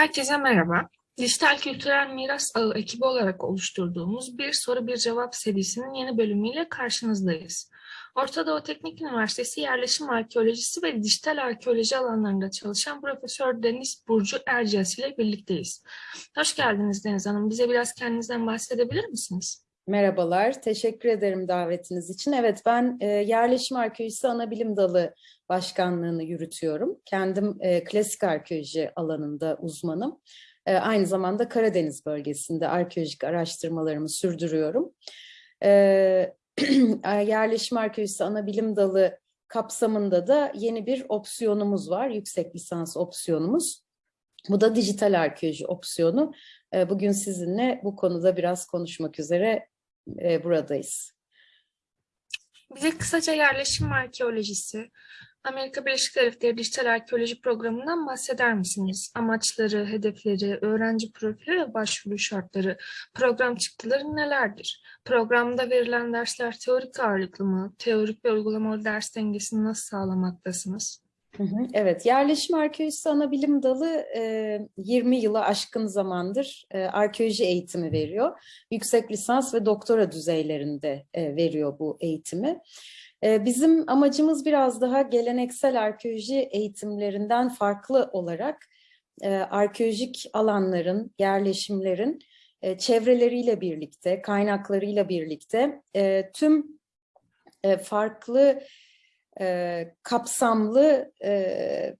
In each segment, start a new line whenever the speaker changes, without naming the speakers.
Herkese merhaba. Dijital Kültürel Miras Ağı ekibi olarak oluşturduğumuz Bir Soru Bir Cevap serisinin yeni bölümüyle karşınızdayız. Orta Doğu Teknik Üniversitesi Yerleşim Arkeolojisi ve Dijital Arkeoloji alanlarında çalışan Profesör Deniz Burcu Erciyes ile birlikteyiz. Hoş geldiniz Deniz Hanım. Bize biraz kendinizden bahsedebilir misiniz?
Merhabalar, teşekkür ederim davetiniz için. Evet, ben e, Yerleşim Arkeolojisi Anabilim Dalı Başkanlığını yürütüyorum. Kendim e, klasik arkeoloji alanında uzmanım. E, aynı zamanda Karadeniz bölgesinde arkeolojik araştırmalarımı sürdürüyorum. E, Yerleşim Arkeolojisi Anabilim Dalı kapsamında da yeni bir opsiyonumuz var, yüksek lisans opsiyonumuz. Bu da dijital arkeoloji opsiyonu. E, bugün sizinle bu konuda biraz konuşmak üzere e, buradayız.
Bize kısaca yerleşim arkeolojisi, Amerika Birleşik Devletleri Dijital Arkeoloji Programı'ndan bahseder misiniz? Amaçları, hedefleri, öğrenci profili ve başvuru şartları, program çıktıları nelerdir? Programda verilen dersler teorik ağırlıklı mı? Teorik ve uygulamalı ders dengesini nasıl sağlamaktasınız?
Evet, yerleşim arkeolojisi ana bilim dalı 20 yılı aşkın zamandır arkeoloji eğitimi veriyor. Yüksek lisans ve doktora düzeylerinde veriyor bu eğitimi. Bizim amacımız biraz daha geleneksel arkeoloji eğitimlerinden farklı olarak arkeolojik alanların, yerleşimlerin çevreleriyle birlikte, kaynaklarıyla birlikte tüm farklı e, kapsamlı e,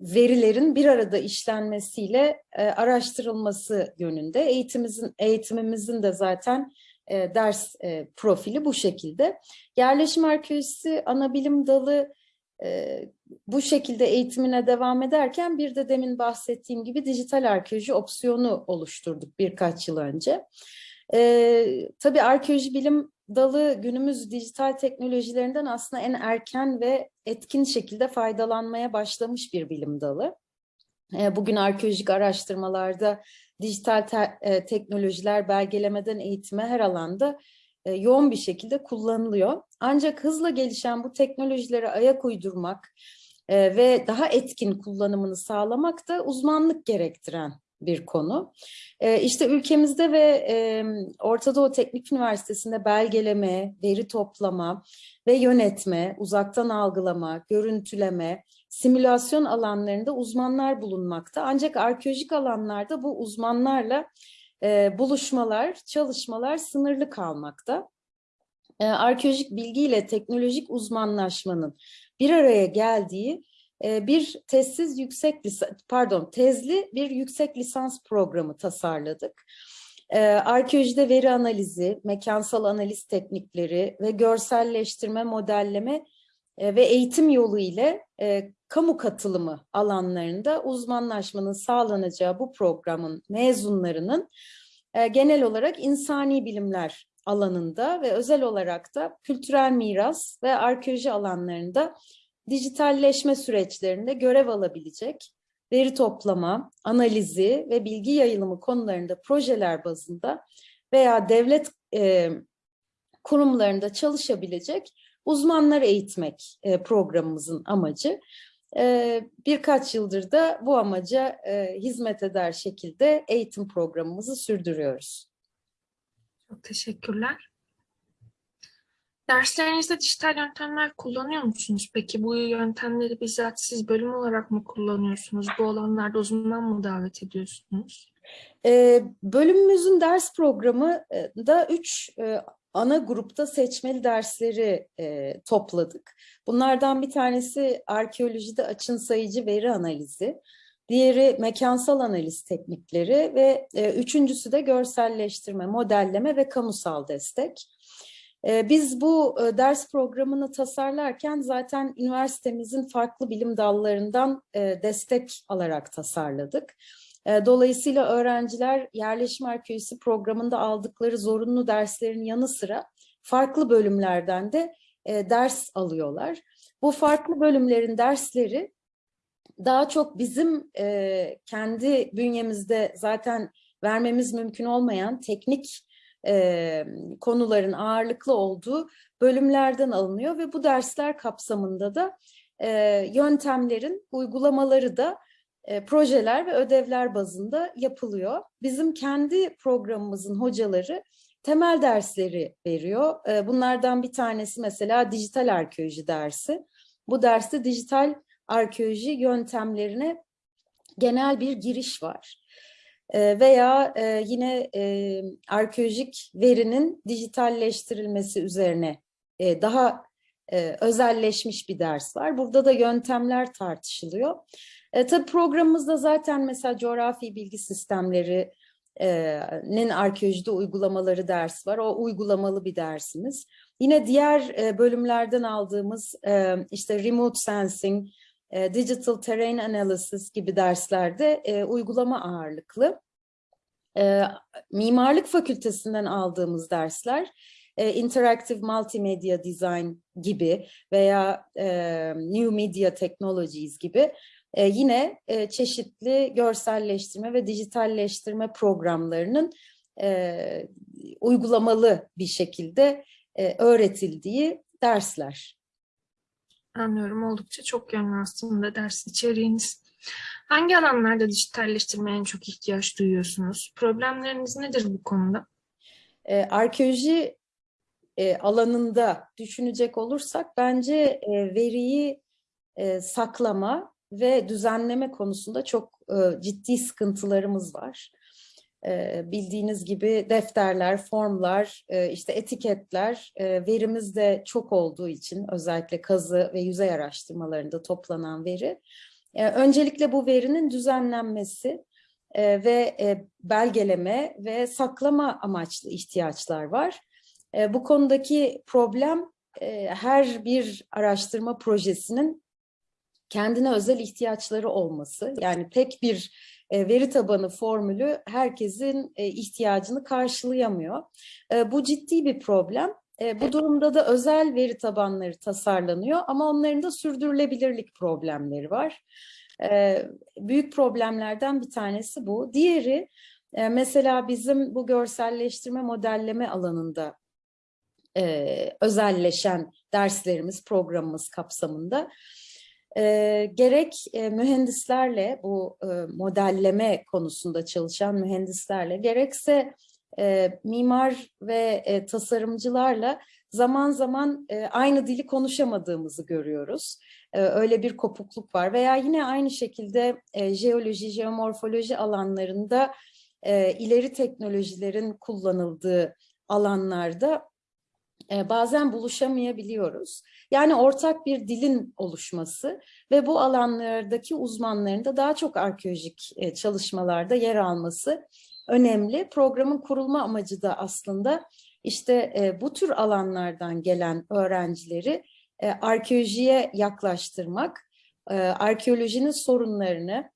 verilerin bir arada işlenmesiyle e, araştırılması yönünde. Eğitimimizin, eğitimimizin de zaten e, ders e, profili bu şekilde. Yerleşim arkeolojisi ana bilim dalı e, bu şekilde eğitimine devam ederken bir de demin bahsettiğim gibi dijital arkeoloji opsiyonu oluşturduk birkaç yıl önce. E, tabii arkeoloji bilim dalı günümüz dijital teknolojilerinden aslında en erken ve etkin şekilde faydalanmaya başlamış bir bilim dalı. E, bugün arkeolojik araştırmalarda dijital te e, teknolojiler belgelemeden eğitime her alanda e, yoğun bir şekilde kullanılıyor. Ancak hızla gelişen bu teknolojilere ayak uydurmak ve daha etkin kullanımını sağlamak da uzmanlık gerektiren bir konu. E, işte ülkemizde ve e, Orta Doğu Teknik Üniversitesi'nde belgeleme, veri toplama ve yönetme, uzaktan algılama, görüntüleme, simülasyon alanlarında uzmanlar bulunmakta. Ancak arkeolojik alanlarda bu uzmanlarla e, buluşmalar, çalışmalar sınırlı kalmakta. E, arkeolojik bilgiyle teknolojik uzmanlaşmanın bir araya geldiği bir tezsiz yüksek pardon tezli bir yüksek lisans programı tasarladık. Arkeolojide veri analizi, mekansal analiz teknikleri ve görselleştirme, modelleme ve eğitim yolu ile kamu katılımı alanlarında uzmanlaşmanın sağlanacağı bu programın mezunlarının genel olarak insani bilimler alanında ve özel olarak da kültürel miras ve arkeoloji alanlarında dijitalleşme süreçlerinde görev alabilecek veri toplama, analizi ve bilgi yayılımı konularında projeler bazında veya devlet e, kurumlarında çalışabilecek uzmanlar eğitmek e, programımızın amacı. E, birkaç yıldır da bu amaca e, hizmet eder şekilde eğitim programımızı sürdürüyoruz.
Çok teşekkürler. Derslerinizde dijital yöntemler kullanıyor musunuz? Peki bu yöntemleri bizzat siz bölüm olarak mı kullanıyorsunuz? Bu alanlarda uzman mı davet ediyorsunuz?
Ee, bölümümüzün ders programı da üç e, ana grupta seçmeli dersleri e, topladık. Bunlardan bir tanesi arkeolojide açın sayıcı veri analizi, diğeri mekansal analiz teknikleri ve e, üçüncüsü de görselleştirme, modelleme ve kamusal destek. Ee, biz bu e, ders programını tasarlarken zaten üniversitemizin farklı bilim dallarından e, destek alarak tasarladık. E, dolayısıyla öğrenciler yerleşim arkeolojisi programında aldıkları zorunlu derslerin yanı sıra farklı bölümlerden de ders alıyorlar. Bu farklı bölümlerin dersleri daha çok bizim kendi bünyemizde zaten vermemiz mümkün olmayan teknik e, konuların ağırlıklı olduğu bölümlerden alınıyor ve bu dersler kapsamında da e, yöntemlerin uygulamaları da e, projeler ve ödevler bazında yapılıyor. Bizim kendi programımızın hocaları temel dersleri veriyor. E, bunlardan bir tanesi mesela dijital arkeoloji dersi. Bu derste dijital arkeoloji yöntemlerine genel bir giriş var. E, veya e, yine e, arkeolojik verinin dijitalleştirilmesi üzerine e, daha özelleşmiş bir ders var. Burada da yöntemler tartışılıyor. Tabii programımızda zaten mesela coğrafi bilgi sistemleri, nin arkeolojide uygulamaları ders var. O uygulamalı bir dersimiz. Yine diğer bölümlerden aldığımız işte remote sensing, e, digital terrain analysis gibi derslerde e, uygulama ağırlıklı. E, mimarlık fakültesinden aldığımız dersler e, interactive multimedia design gibi veya e, new media technologies gibi e, yine e, çeşitli görselleştirme ve dijitalleştirme programlarının e, uygulamalı bir şekilde e, öğretildiği dersler.
Anlıyorum. Oldukça çok yönlü aslında ders içeriğiniz. Hangi alanlarda dijitalleştirmeye en çok ihtiyaç duyuyorsunuz? Problemleriniz nedir bu konuda?
E, arkeoloji e, alanında düşünecek olursak bence e, veriyi e, saklama ve düzenleme konusunda çok e, ciddi sıkıntılarımız var. Bildiğiniz gibi defterler, formlar, işte etiketler verimiz de çok olduğu için özellikle kazı ve yüzey araştırmalarında toplanan veri. Öncelikle bu verinin düzenlenmesi ve belgeleme ve saklama amaçlı ihtiyaçlar var. Bu konudaki problem her bir araştırma projesinin kendine özel ihtiyaçları olması. Yani tek bir veri tabanı formülü herkesin e, ihtiyacını karşılayamıyor. E, bu ciddi bir problem. E, bu durumda da özel veri tabanları tasarlanıyor ama onların da sürdürülebilirlik problemleri var. E, büyük problemlerden bir tanesi bu. Diğeri e, mesela bizim bu görselleştirme modelleme alanında e, özelleşen derslerimiz, programımız kapsamında e, gerek e, mühendislerle bu e, modelleme konusunda çalışan mühendislerle gerekse e, mimar ve e, tasarımcılarla zaman zaman e, aynı dili konuşamadığımızı görüyoruz. E, öyle bir kopukluk var veya yine aynı şekilde e, jeoloji, jeomorfoloji alanlarında e, ileri teknolojilerin kullanıldığı alanlarda e, bazen buluşamayabiliyoruz. Yani ortak bir dilin oluşması ve bu alanlardaki uzmanların da daha çok arkeolojik e, çalışmalarda yer alması önemli. Programın kurulma amacı da aslında işte e, bu tür alanlardan gelen öğrencileri arkeolojiye yaklaştırmak, arkeolojinin sorunlarını,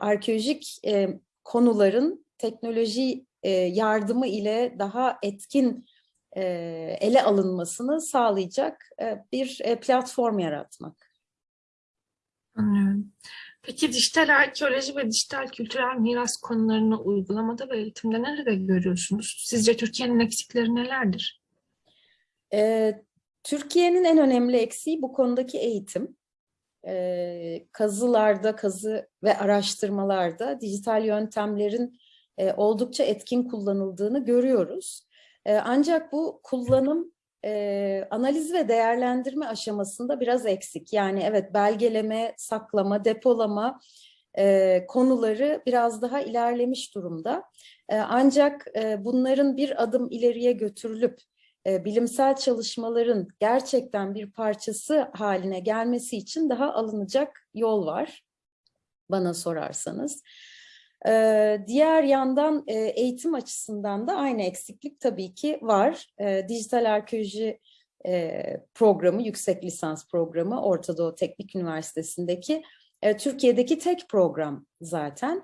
arkeolojik konuların teknoloji yardımı ile daha etkin e, ele alınmasını sağlayacak e, bir e, platform yaratmak.
Anlıyorum. Peki dijital arkeoloji ve dijital kültürel miras konularını uygulamada ve eğitimde nerede görüyorsunuz? Sizce Türkiye'nin eksikleri nelerdir?
Ee, Türkiye'nin en önemli eksiği bu konudaki eğitim. Ee, kazılarda, kazı ve araştırmalarda dijital yöntemlerin e, oldukça etkin kullanıldığını görüyoruz. Ee, ancak bu kullanım e, analiz ve değerlendirme aşamasında biraz eksik. Yani evet belgeleme, saklama, depolama e, konuları biraz daha ilerlemiş durumda. E, ancak e, bunların bir adım ileriye götürülüp bilimsel çalışmaların gerçekten bir parçası haline gelmesi için daha alınacak yol var bana sorarsanız. Ee, diğer yandan e, eğitim açısından da aynı eksiklik tabii ki var. Ee, dijital arkeoloji e, programı, yüksek lisans programı Orta Doğu Teknik Üniversitesi'ndeki e, Türkiye'deki tek program zaten.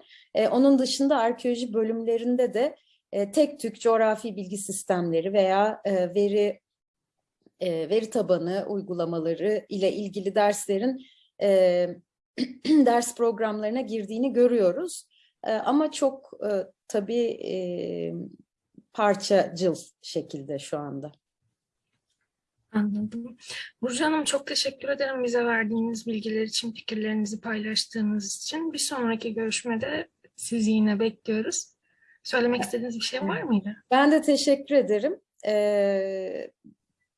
Onun dışında arkeoloji bölümlerinde de tek tük coğrafi bilgi sistemleri veya veri veri tabanı uygulamaları ile ilgili derslerin ders programlarına girdiğini görüyoruz. Ama çok tabii parçacıl şekilde şu anda.
Anladım. Burcu Hanım çok teşekkür ederim bize verdiğiniz bilgiler için, fikirlerinizi paylaştığınız için. Bir sonraki görüşmede sizi yine bekliyoruz. Söylemek istediğiniz bir şey var mıydı?
Ben de teşekkür ederim. Ee,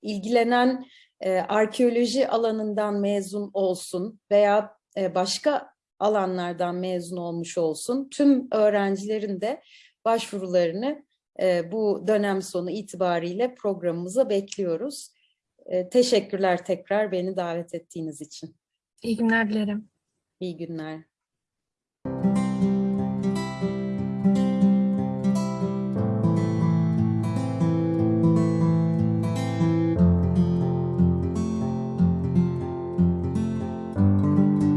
ilgilenen e, arkeoloji alanından mezun olsun veya e, başka alanlardan mezun olmuş olsun tüm öğrencilerin de başvurularını e, bu dönem sonu itibariyle programımıza bekliyoruz. E, teşekkürler tekrar beni davet ettiğiniz için.
İyi günler dilerim.
İyi günler.